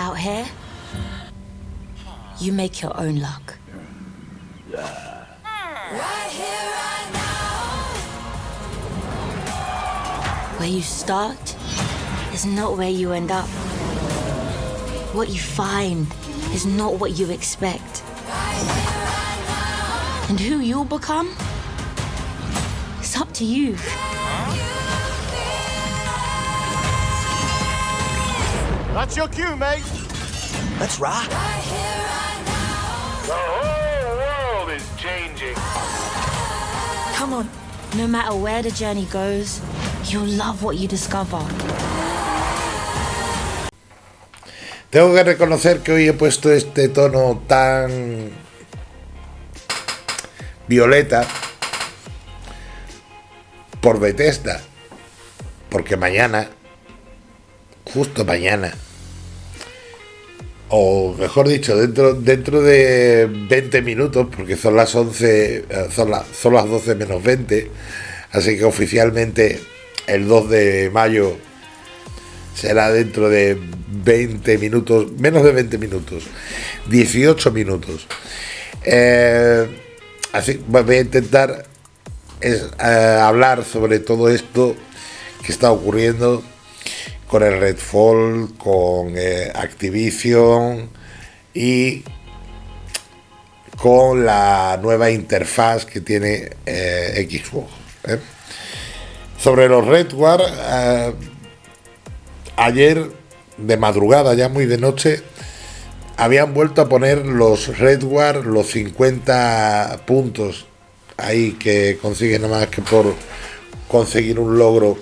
Out here, you make your own luck. Where you start is not where you end up. What you find is not what you expect. And who you'll become? It's up to you. That's your cue, mate. Let's rock. The whole world is changing. Come on. No matter where the journey goes, you'll love what you discover. Tengo que reconocer que hoy he puesto este tono tan violeta por Bethesda, porque mañana, justo mañana, o mejor dicho, dentro, dentro de 20 minutos, porque son las 11, eh, son, la- son las 12 menos 20, así que oficialmente el 2 de mayo será dentro de 20 minutos, menos de 20 minutos, 18 minutos. Eh, así voy a intentar es, eh, hablar sobre todo esto que está ocurriendo con el Redfall, con eh, Activision y con la nueva interfaz que tiene eh, Xbox. ¿eh? Sobre los Redwar, eh, ayer de madrugada, ya muy de noche, habían vuelto a poner los Redwar, los 50 puntos ahí que consiguen nada más que por conseguir un logro,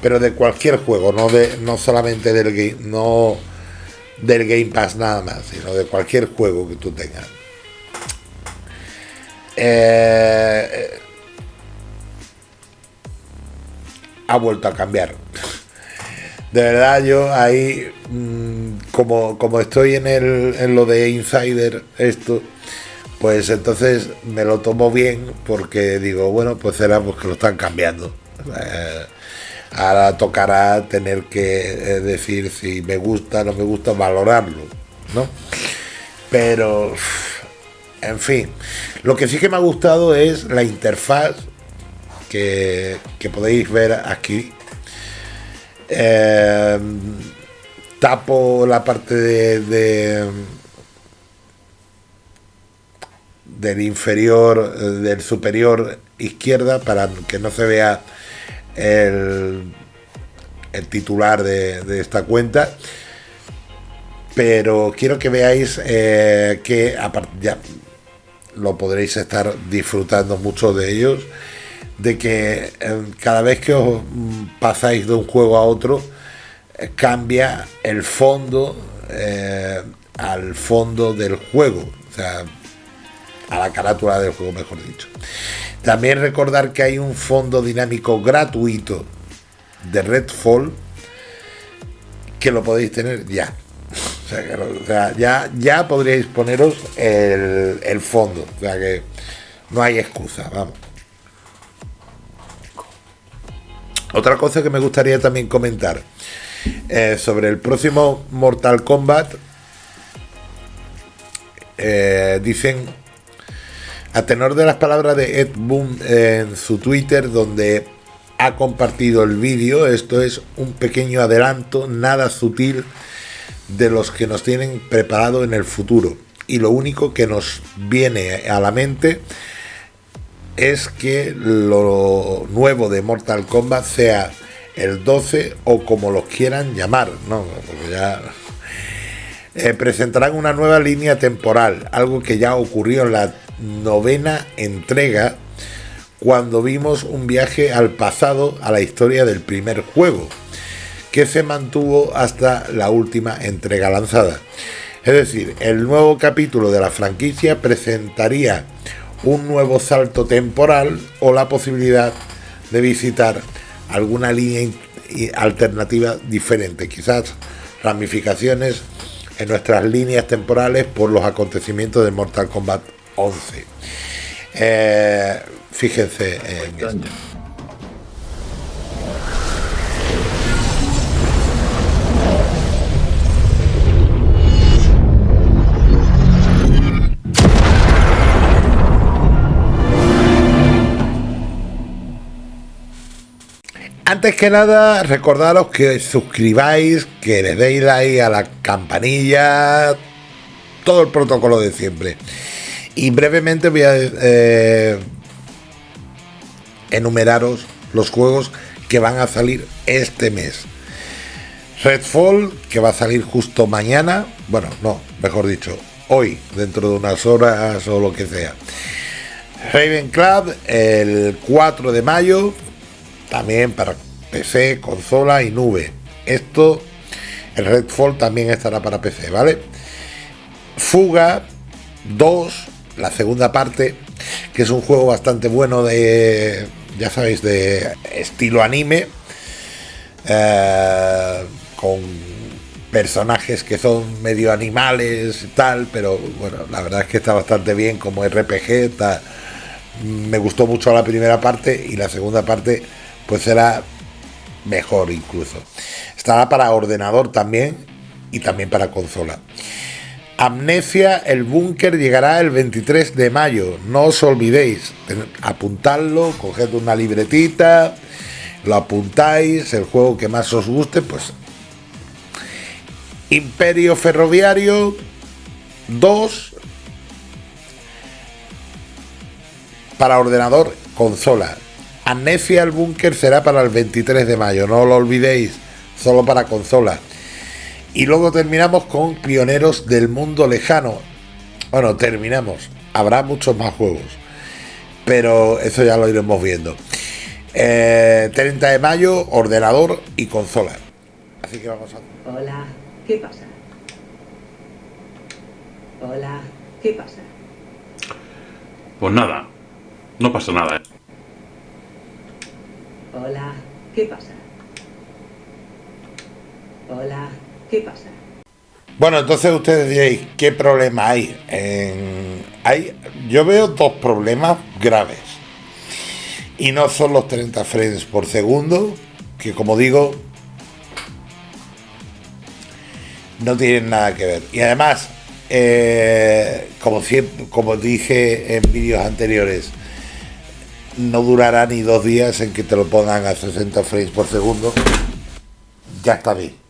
pero de cualquier juego, no de no solamente del game, no del Game Pass nada más, sino de cualquier juego que tú tengas. Eh, ha vuelto a cambiar. De verdad, yo ahí, mm, como, como estoy en, el, en lo de Insider, esto, pues entonces me lo tomo bien porque digo, bueno, pues será porque lo están cambiando. Eh, ahora tocará tener que eh, decir si me gusta, no me gusta, valorarlo, ¿no? Pero, en fin, lo que sí que me ha gustado es la interfaz que, podéis ver aquí. Eh, tapo la parte de, de- del inferior, eh, del superior izquierda para que no se vea el, titular de, esta cuenta. Pero quiero que veáis eh, que ya lo podréis estar disfrutando mucho de ellos de que eh, cada vez que os mm, pasáis de un juego a otro eh, cambia el fondo al fondo del juego a la carátula del juego mejor dicho. También recordar que hay un fondo dinámico gratuito de Redfall que lo podéis tener ya. O sea, ya, ya podríais poneros el, el fondo. O sea que no hay excusa vamos. Otra cosa que me gustaría también comentar eh, sobre el próximo Mortal Kombat. eh, dicen, a tenor de las palabras de Ed Boon en su Twitter, donde ha compartido el vídeo, esto es un pequeño adelanto, nada sutil, de los que nos tienen preparado en el futuro. Y lo único que nos viene a la mente es que lo nuevo de Mortal Kombat sea el 12 o como los quieran llamar, ¿no? Porque ya eh, presentarán una nueva línea temporal, algo que ya ocurrió en la novena entrega cuando vimos un viaje al pasado a la historia del primer juego, que se mantuvo hasta la última entrega lanzada. Es decir, el nuevo capítulo de la franquicia presentaría un nuevo salto temporal o la posibilidad de visitar alguna línea alternativa diferente, quizás ramificaciones en nuestras líneas temporales por los acontecimientos de Mortal Kombat 11. Eh, fíjense en esto. Antes que nada, recordaros que suscribáis, que le deis like a la campanilla, todo el protocolo de siempre. Y brevemente voy a eh, enumeraros los juegos que van a salir este mes. Redfall, que va a salir justo mañana, bueno, no, mejor dicho, hoy, dentro de unas horas o lo que sea. Raven Club, el 4 de mayo, también para PC, consola y nube. Esto, el Redfall también estará para PC, ¿vale? Fuga 2, la segunda parte, que es un juego bastante bueno de, ya sabéis, de estilo anime. Eh, con personajes que son medio animales y tal, pero bueno, la verdad es que está bastante bien como RPG, me gustó mucho la primera parte y la segunda parte pues será mejor incluso. Estará para ordenador también y también para consola. Amnesia, el búnker llegará el 23 de mayo, no os olvidéis, apuntadlo, coged una libretita, lo apuntáis, el juego que más os guste, pues Imperio Ferroviario 2 para ordenador consola. Amnesia el búnker será para el 23 de mayo, no lo olvidéis, solo para consola. Y luego terminamos con Pioneros del Mundo Lejano. Bueno, terminamos. Habrá muchos más juegos. Pero eso ya lo iremos viendo. 30 eh, de mayo, ordenador y consola. Así que vamos a... Hola. ¿Qué pasa? Hola, ¿qué pasa? Pues nada, no pasa nada. ¿eh? Hola, ¿qué pasa? Hola, Bueno, entonces ustedes diréis, ¿qué problema hay? hay? Yo veo dos problemas graves. Y no son los 30 frames por segundo, que como digo, no tienen nada que ver. Y además, eh, como, como dije en vídeos anteriores, no durará ni dos días en que te lo pongan a 60 frames por segundo. Ya está bien.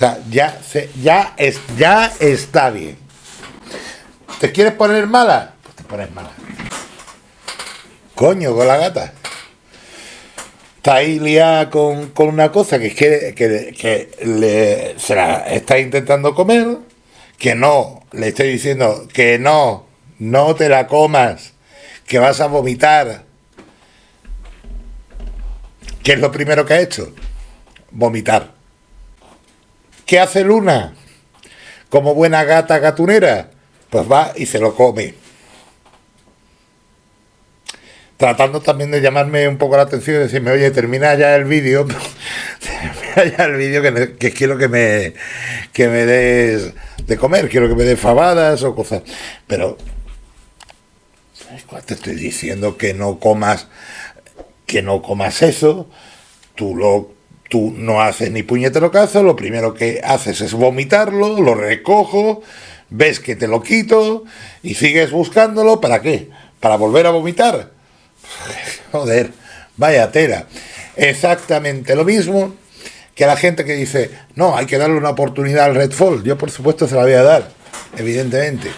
O sea, ya, se, ya, es, ya está bien. ¿Te quieres poner mala? Pues te pones mala. Coño, con la gata está ahí liada con, una cosa que, que, que le, se la está intentando comer, que no, le estoy diciendo que no, no te la comas, que vas a vomitar. ¿Qué es lo primero que ha hecho? Vomitar. ¿Qué hace Luna? Como buena gata gatunera, pues va y se lo come tratando también de llamarme un poco la atención y decirme, oye, termina ya el vídeo, termina ya el vídeo que, quiero que me, que me des de comer, quiero que me des fabadas o cosas. Pero, ¿sabes cuál te estoy diciendo? Que no comas, que no comas eso, tú lo tú no haces ni puñetero caso, lo primero que haces es vomitarlo, lo recojo, ves que te lo quito y sigues buscándolo, ¿para qué? ¿Para volver a vomitar? Joder, vaya tela. Exactamente lo mismo que la gente que dice, no, hay que darle una oportunidad al Redfall. Yo, por supuesto, se la voy a dar, evidentemente.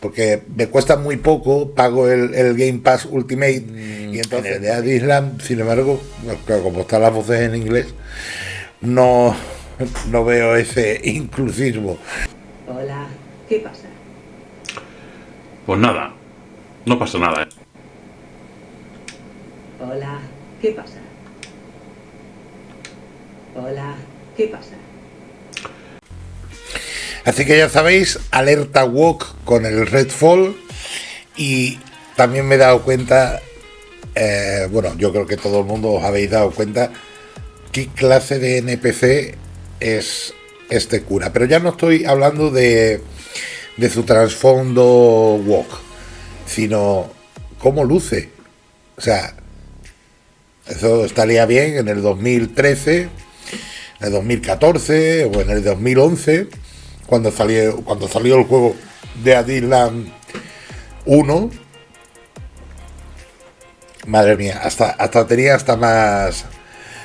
Porque me cuesta muy poco, pago el, Game Pass Ultimate y entonces de Islam, sin embargo, como están las voces en inglés, no, no veo ese inclusismo. Hola, ¿qué pasa? Pues nada, no pasa nada. ¿eh? Hola, ¿qué pasa? Hola, ¿qué pasa? Así que ya sabéis, alerta walk con el Redfall y también me he dado cuenta, eh, bueno, yo creo que todo el mundo os habéis dado cuenta qué clase de NPC es este cura. Pero ya no estoy hablando de, de su trasfondo walk, sino cómo luce. O sea, eso estaría bien en el 2013, en el 2014 o en el 2011, cuando salió, cuando salió el juego de Adisland 1. Madre mía, hasta, hasta tenía hasta más...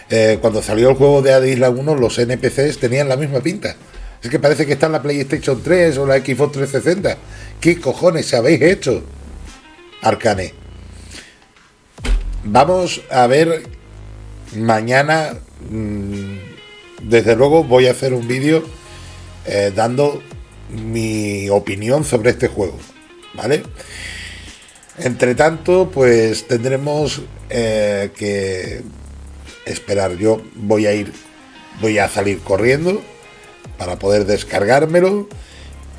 eh, cuando salió el juego de Ad Island 1, los NPCs tenían la misma pinta. Es que parece que está en la PlayStation 3 o la Xbox 360. ¿Qué cojones habéis hecho? Arcane. Vamos a ver mañana. mm, desde luego voy a hacer un vídeo eh, dando mi opinión sobre este juego. ¿Vale? Entre tanto, pues tendremos eh, que esperar. Yo voy a ir, voy a salir corriendo para poder descargármelo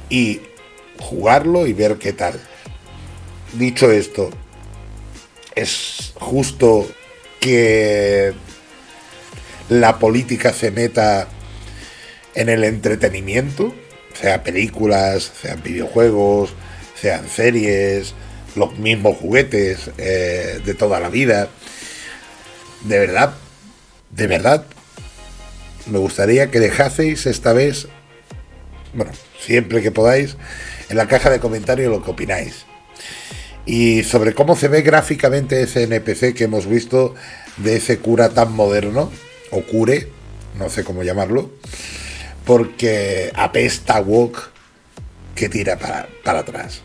y jugarlo y ver qué tal. Dicho esto, es justo que la política se meta en el entretenimiento, sea películas, sean videojuegos, sean series, los mismos juguetes eh, de toda la vida. De verdad, de verdad, me gustaría que dejaseis esta vez, bueno, siempre que podáis, en la caja de comentarios lo que opináis. Y sobre cómo se ve gráficamente ese NPC que hemos visto de ese cura tan moderno, o cure, no sé cómo llamarlo, porque apesta Walk que tira para, para atrás.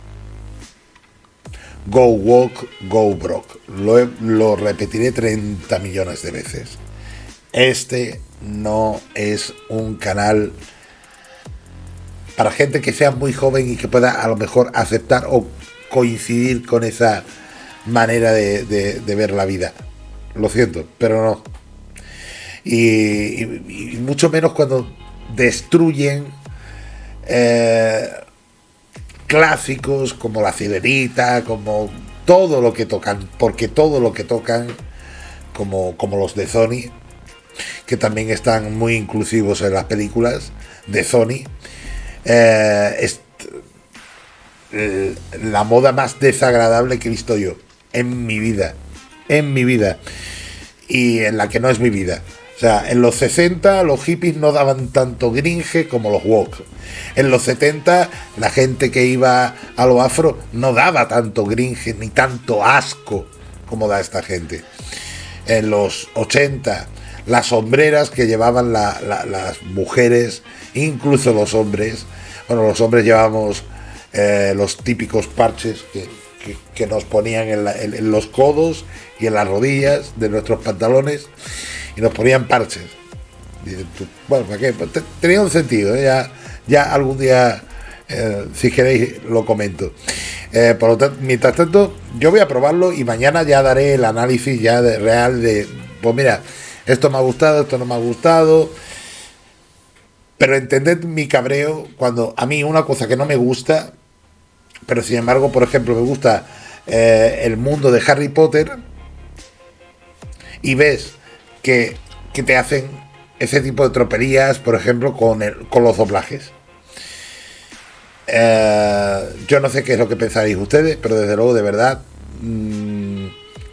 Go Walk, Go Brock. Lo, lo repetiré 30 millones de veces. Este no es un canal para gente que sea muy joven y que pueda a lo mejor aceptar o coincidir con esa manera de, ver la vida. Lo siento, pero no. Y mucho menos cuando destruyen eh, clásicos como la sirenita, como todo lo que tocan, porque todo lo que tocan, como, como los de Sony, que también están muy inclusivos en las películas de Sony, eh, es la moda más desagradable que he visto yo en mi vida, en mi vida, y en la que no es mi vida. Sea, en los 60 los hippies no daban tanto gringe como los woke. En los 70 la gente que iba a lo afro no daba tanto gringe ni tanto asco como da esta gente. En los 80 las sombreras que llevaban la- la- las mujeres, incluso los hombres, bueno, los hombres llevábamos eh, los típicos parches que, nos ponían en los codos y en las rodillas de nuestros pantalones y nos ponían parches. Bueno, ¿para qué? Pues te- tenía un sentido, ¿eh? ya, ya algún día, eh, si queréis, lo comento. Eh, por lo tanto, mientras tanto, yo voy a probarlo y mañana ya daré el análisis ya de, real de, pues mira, esto me ha gustado, esto no me ha gustado. Pero entended mi cabreo cuando a mí una cosa que no me gusta, pero sin embargo, por ejemplo, me gusta el mundo de Harry Potter y ves que, que te hacen ese tipo de tropelías, por ejemplo, con, el- con los doblajes. Eh, yo no sé qué es lo que pensaréis ustedes, pero desde luego, de verdad, mm,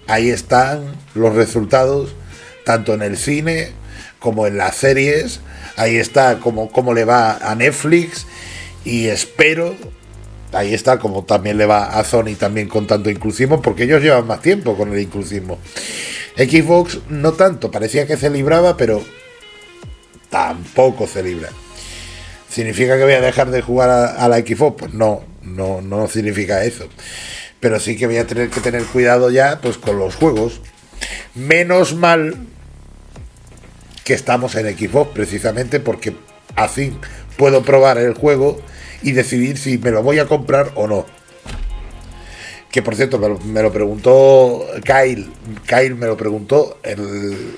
ahí están los resultados, tanto en el cine como en las series. Ahí está como, cómo le va a Netflix y espero, ahí está como también le va a Sony también con tanto inclusismo, porque ellos llevan más tiempo con el inclusismo. Xbox no tanto, parecía que se libraba, pero tampoco se libra. ¿Significa que voy a dejar de jugar a, a la Xbox? Pues no, no, no significa eso. Pero sí que voy a tener que tener cuidado ya pues con los juegos. Menos mal que estamos en Xbox, precisamente porque así puedo probar el juego y decidir si me lo voy a comprar o no. Que por cierto, me lo, preguntó Kyle. Kyle me lo preguntó el,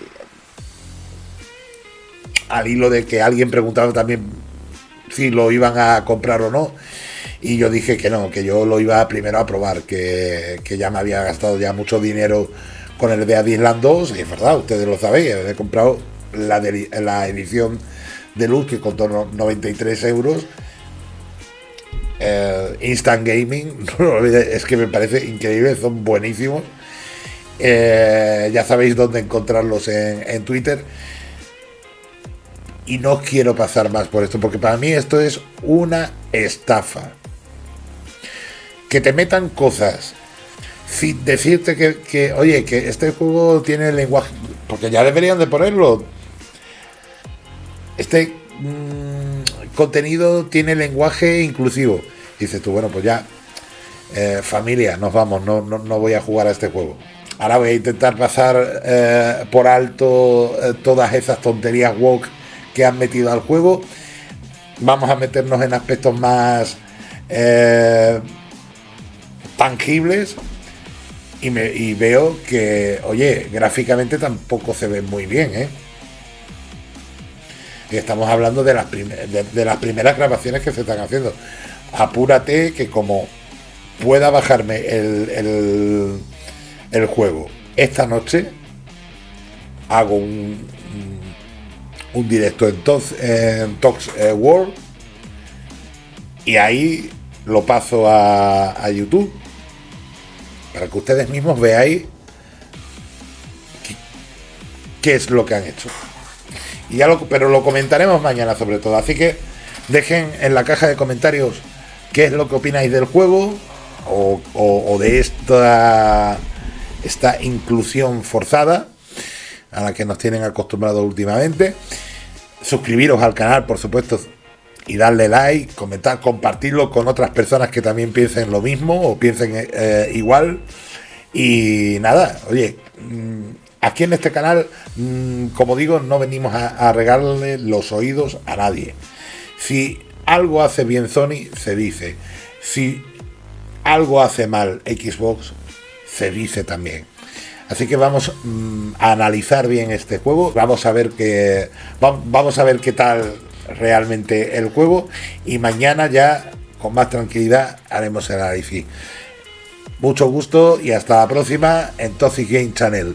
al hilo de que alguien preguntaba también si lo iban a comprar o no. Y yo dije que no, que yo lo iba primero a probar, que, que ya me había gastado ya mucho dinero con el de Island 2, y es verdad, ustedes lo sabéis, he comprado la, la edición de luz que costó no- 93 euros. Eh, Instant Gaming, es que me parece increíble, son buenísimos. Eh, ya sabéis dónde encontrarlos en, en Twitter y no quiero pasar más por esto, porque para mí esto es una estafa. Que te metan cosas decirte que, que, oye, que este juego tiene lenguaje, porque ya deberían de ponerlo. Este mm, contenido tiene lenguaje inclusivo. Dices tú, bueno, pues ya, eh, familia, nos vamos, no, no, no voy a jugar a este juego. Ahora voy a intentar pasar eh, por alto eh, todas esas tonterías woke que han metido al juego. Vamos a meternos en aspectos más tangibles. Y, y veo que, oye, gráficamente tampoco se ve muy bien, ¿eh? Estamos hablando de las, primeras grabaciones que se están haciendo. Apúrate que como pueda bajarme el, el, juego esta noche, hago un, un, directo en, Tox, en Tox eh, World y ahí lo paso a, YouTube para que ustedes mismos veáis qué es lo que han hecho. Y ya lo, pero lo comentaremos mañana sobre todo. Así que dejen en la caja de comentarios qué es lo que opináis del juego o, de esta, esta inclusión forzada a la que nos tienen acostumbrados últimamente. Suscribiros al canal, por supuesto, y darle like, comentar, compartirlo con otras personas que también piensen lo mismo o piensen eh, igual. Y nada, oye, mm, aquí en este canal, mm, como digo, no venimos a, a regalarle los oídos a nadie. Si algo hace bien Sony, se dice. Si algo hace mal Xbox, se dice también. Así que vamos mm, a analizar bien este juego, vamos a ver qué va- vamos a ver qué tal realmente el juego y mañana ya con más tranquilidad haremos el análisis. Mucho gusto y hasta la próxima en Toxic Game Channel.